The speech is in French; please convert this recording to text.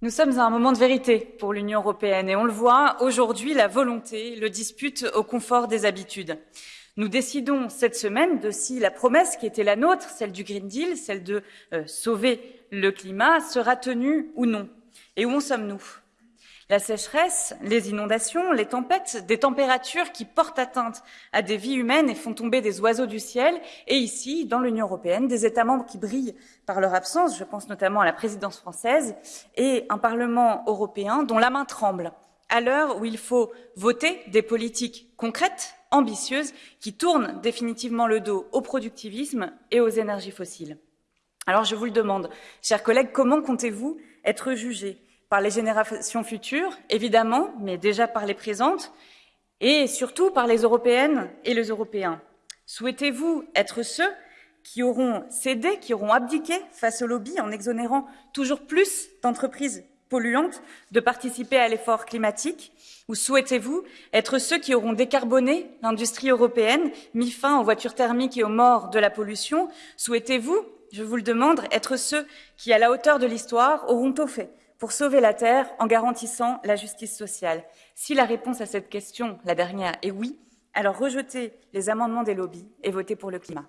Nous sommes à un moment de vérité pour l'Union européenne et on le voit aujourd'hui, la volonté le dispute au confort des habitudes. Nous décidons cette semaine de si la promesse qui était la nôtre, celle du Green Deal, celle de euh, sauver le climat, sera tenue ou non. Et où en sommes-nous? La sécheresse, les inondations, les tempêtes, des températures qui portent atteinte à des vies humaines et font tomber des oiseaux du ciel, et ici, dans l'Union européenne, des États membres qui brillent par leur absence, je pense notamment à la présidence française, et un Parlement européen dont la main tremble, à l'heure où il faut voter des politiques concrètes, ambitieuses, qui tournent définitivement le dos au productivisme et aux énergies fossiles. Alors je vous le demande, chers collègues, comment comptez-vous être jugés par les générations futures, évidemment, mais déjà par les présentes, et surtout par les Européennes et les Européens. Souhaitez-vous être ceux qui auront cédé, qui auront abdiqué face au lobby en exonérant toujours plus d'entreprises polluantes de participer à l'effort climatique? Ou souhaitez-vous être ceux qui auront décarboné l'industrie européenne, mis fin aux voitures thermiques et aux morts de la pollution? Souhaitez-vous, je vous le demande, être ceux qui, à la hauteur de l'histoire, auront tout fait pour sauver la Terre en garantissant la justice sociale Si la réponse à cette question, la dernière, est oui, alors rejetez les amendements des lobbies et votez pour le climat.